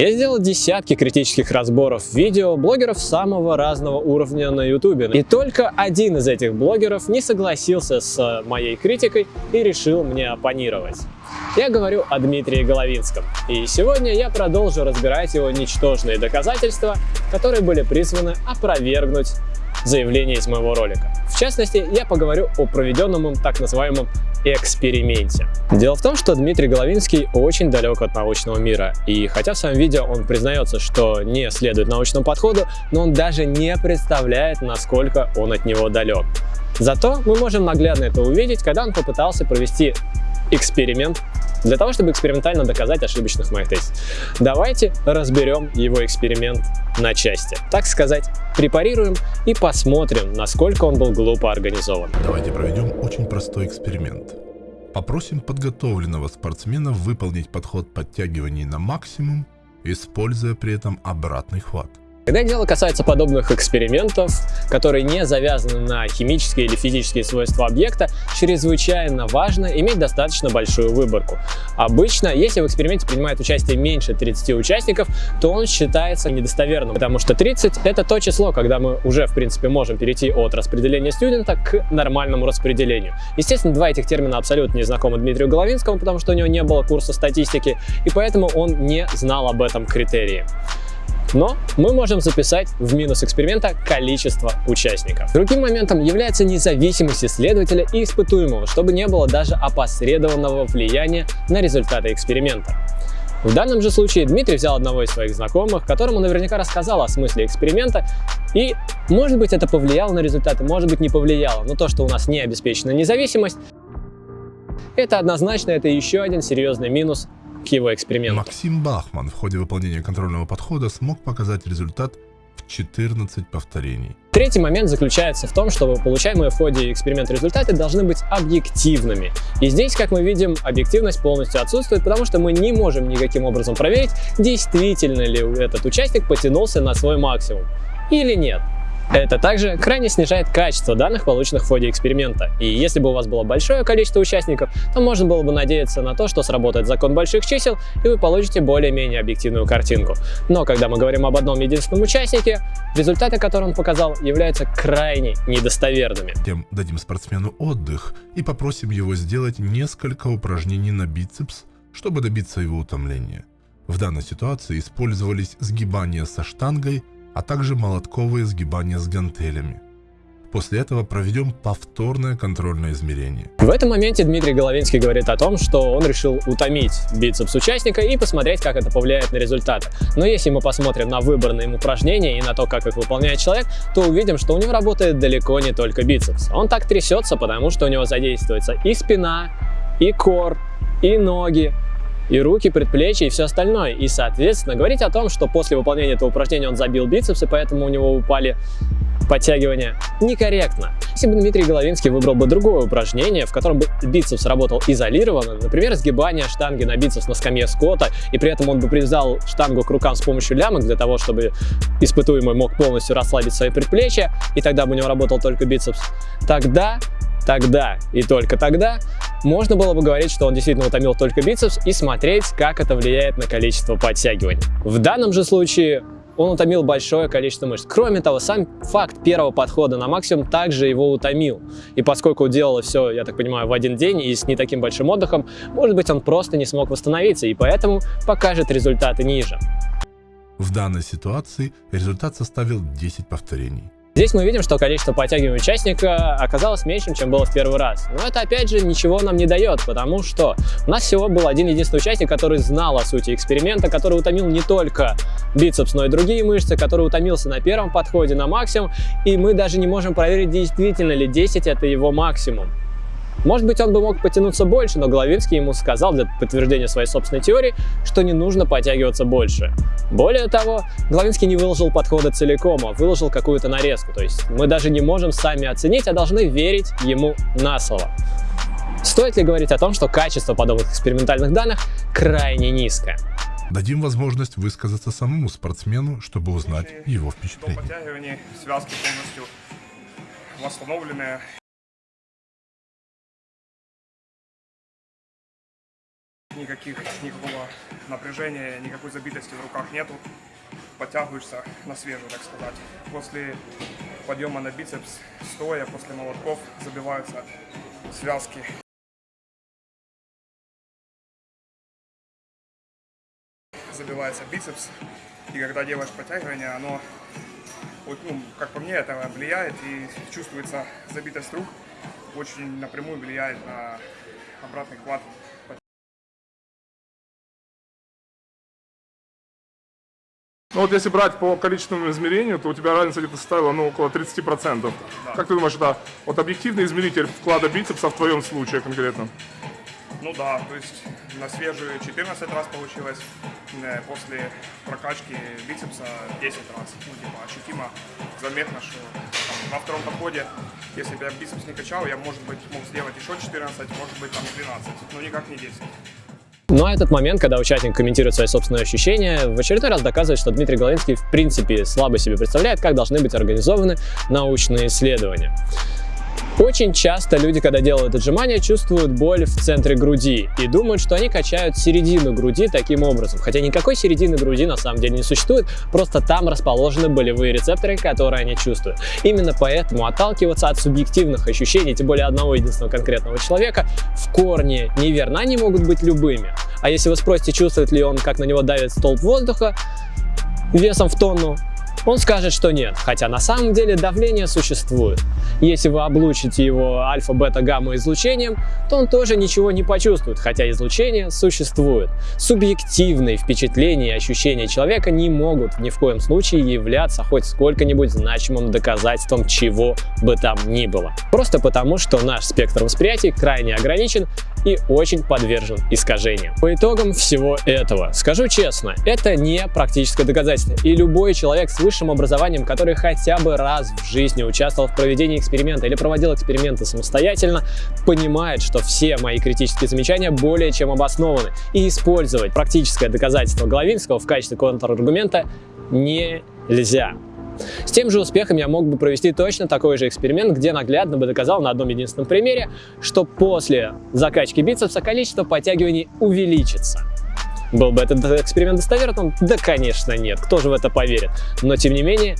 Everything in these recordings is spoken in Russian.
Я сделал десятки критических разборов видео блогеров самого разного уровня на YouTube. И только один из этих блогеров не согласился с моей критикой и решил мне оппонировать. Я говорю о Дмитрии Головинском. И сегодня я продолжу разбирать его ничтожные доказательства, которые были призваны опровергнуть заявление из моего ролика. В частности, я поговорю о проведенном им так называемом эксперименте. Дело в том, что Дмитрий Головинский очень далек от научного мира, и хотя в своем видео он признается, что не следует научному подходу, но он даже не представляет, насколько он от него далек. Зато мы можем наглядно это увидеть, когда он попытался провести эксперимент для того, чтобы экспериментально доказать ошибочность моих тезисов. Давайте разберем его эксперимент на части. Так сказать, препарируем и посмотрим, насколько он был глупо организован. Давайте проведем очень простой эксперимент. Попросим подготовленного спортсмена выполнить подход подтягиваний на максимум, используя при этом обратный хват. Когда дело касается подобных экспериментов, которые не завязаны на химические или физические свойства объекта, чрезвычайно важно иметь достаточно большую выборку. Обычно, если в эксперименте принимает участие меньше 30 участников, то он считается недостоверным, потому что 30 это то число, когда мы уже в принципе можем перейти от распределения студента к нормальному распределению. Естественно, два этих термина абсолютно не знакомы Дмитрию Головинскому, потому что у него не было курса статистики, и поэтому он не знал об этом критерии. Но мы можем записать в минус эксперимента количество участников. Другим моментом является независимость исследователя и испытуемого, чтобы не было даже опосредованного влияния на результаты эксперимента. В данном же случае Дмитрий взял одного из своих знакомых, которому наверняка рассказал о смысле эксперимента, и может быть это повлияло на результаты, может быть не повлияло, но то, что у нас не обеспечена независимость, это однозначно это еще один серьезный минус к его эксперименту. Максим Бахман в ходе выполнения контрольного подхода смог показать результат в 14 повторений. Третий момент заключается в том, что получаемые в ходе эксперимента результаты должны быть объективными. И здесь, как мы видим, объективность полностью отсутствует, потому что мы не можем никаким образом проверить, действительно ли этот участник потянулся на свой максимум или нет. Это также крайне снижает качество данных, полученных в ходе эксперимента. И если бы у вас было большое количество участников, то можно было бы надеяться на то, что сработает закон больших чисел, и вы получите более-менее объективную картинку. Но когда мы говорим об одном единственном участнике, результаты, которые он показал, являются крайне недостоверными. Тем дадим спортсмену отдых и попросим его сделать несколько упражнений на бицепс, чтобы добиться его утомления. В данной ситуации использовались сгибания со штангой, а также молотковые сгибания с гантелями. После этого проведем повторное контрольное измерение. В этом моменте Дмитрий Головинский говорит о том, что он решил утомить бицепс участника и посмотреть, как это повлияет на результаты. Но если мы посмотрим на выбранные им упражнения и на то, как их выполняет человек, то увидим, что у него работает далеко не только бицепс. Он так трясется, потому что у него задействуется и спина, и кор, и ноги, и руки, предплечья и все остальное. И, соответственно, говорить о том, что после выполнения этого упражнения он забил бицепсы, поэтому у него упали подтягивания, некорректно. Если бы Дмитрий Головинский выбрал бы другое упражнение, в котором бы бицепс работал изолированно, например, сгибание штанги на бицепс на скамье скотта, и при этом он бы привязал штангу к рукам с помощью лямок для того, чтобы испытуемый мог полностью расслабить свои предплечья, и тогда бы у него работал только бицепс, тогда тогда и только тогда можно было бы говорить, что он действительно утомил только бицепс и смотреть, как это влияет на количество подтягиваний. В данном же случае он утомил большое количество мышц. Кроме того, сам факт первого подхода на максимум также его утомил. И поскольку делал все, я так понимаю, в один день и с не таким большим отдыхом, может быть, он просто не смог восстановиться и поэтому покажет результаты ниже. В данной ситуации результат составил 10 повторений. Здесь мы видим, что количество подтягиваний участника оказалось меньшим, чем было в первый раз. Но это опять же ничего нам не дает, потому что у нас всего был один единственный участник, который знал о сути эксперимента, который утомил не только бицепс, но и другие мышцы, который утомился на первом подходе на максимум, и мы даже не можем проверить, действительно ли 10 это его максимум. Может быть, он бы мог потянуться больше, но Головинский ему сказал для подтверждения своей собственной теории, что не нужно подтягиваться больше. Более того, Головинский не выложил подходы целиком, а выложил какую-то нарезку. То есть мы даже не можем сами оценить, а должны верить ему на слово. Стоит ли говорить о том, что качество подобных экспериментальных данных крайне низкое? Дадим возможность высказаться самому спортсмену, чтобы узнать его впечатление. связки полностью восстановленные. Никаких, никакого напряжения, никакой забитости в руках нету. Подтягиваешься на свежую, так сказать. После подъема на бицепс, стоя, после молотков забиваются связки. Забивается бицепс, и когда делаешь подтягивание, оно, вот, ну, как по мне, это влияет и чувствуется забитость рук, очень напрямую влияет на обратный хват Ну вот если брать по количественному измерению, то у тебя разница где-то составила ну, около 30%. Как ты думаешь, это вот объективный измеритель вклада бицепса в твоем случае конкретно? Ну да, то есть на свежую 14 раз получилось, э, после прокачки бицепса 10 раз. Ну, типа, ощутимо, заметно, что там, на втором подходе, если бы я бицепс не качал, я, может быть, мог сделать еще 14, может быть, там 12, но никак не 10. Ну а этот момент, когда участник комментирует свои собственные ощущения, в очередной раз доказывает, что Дмитрий Головинский в принципе слабо себе представляет, как должны быть организованы научные исследования. Очень часто люди, когда делают отжимания, чувствуют боль в центре груди и думают, что они качают середину груди таким образом. Хотя никакой середины груди на самом деле не существует, просто там расположены болевые рецепторы, которые они чувствуют. Именно поэтому отталкиваться от субъективных ощущений, тем более одного единственного конкретного человека, в корне неверно. Они могут быть любыми. А если вы спросите, чувствует ли он, как на него давит столб воздуха, весом в тонну, он скажет, что нет, хотя на самом деле давление существует. Если вы облучите его альфа-бета-гамма излучением, то он тоже ничего не почувствует, хотя излучение существует. Субъективные впечатления и ощущения человека не могут ни в коем случае являться хоть сколько-нибудь значимым доказательством чего бы там ни было. Просто потому, что наш спектр восприятия крайне ограничен и очень подвержен искажениям. По итогам всего этого, скажу честно, это не практическое доказательство, и любой человек с высшим образованием, который хотя бы раз в жизни участвовал в проведении эксперимента или проводил эксперименты самостоятельно, понимает, что все мои критические замечания более чем обоснованы, и использовать практическое доказательство Головинского в качестве контраргумента нельзя. С тем же успехом я мог бы провести точно такой же эксперимент, где наглядно бы доказал на одном единственном примере, что после закачки бицепса количество подтягиваний увеличится. Был бы этот эксперимент достоверным? Да, конечно, нет. Кто же в это поверит? Но, тем не менее,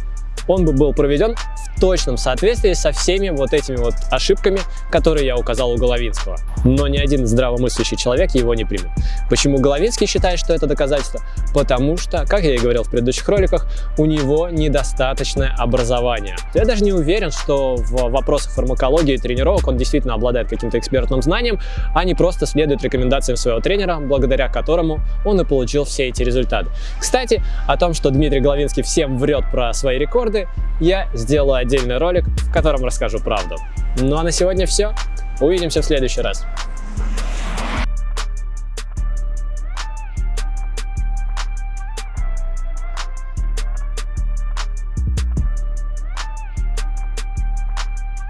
он бы был проведен в точном соответствии со всеми вот этими вот ошибками, которые я указал у Головинского. Но ни один здравомыслящий человек его не примет. Почему Головинский считает, что это доказательство? Потому что, как я и говорил в предыдущих роликах, у него недостаточное образование. Я даже не уверен, что в вопросах фармакологии и тренировок он действительно обладает каким-то экспертным знанием, а не просто следует рекомендациям своего тренера, благодаря которому он и получил все эти результаты. Кстати, о том, что Дмитрий Головинский всем врет про свои рекорды, рекорды, я сделаю отдельный ролик, в котором расскажу правду. Ну а на сегодня все. Увидимся в следующий раз.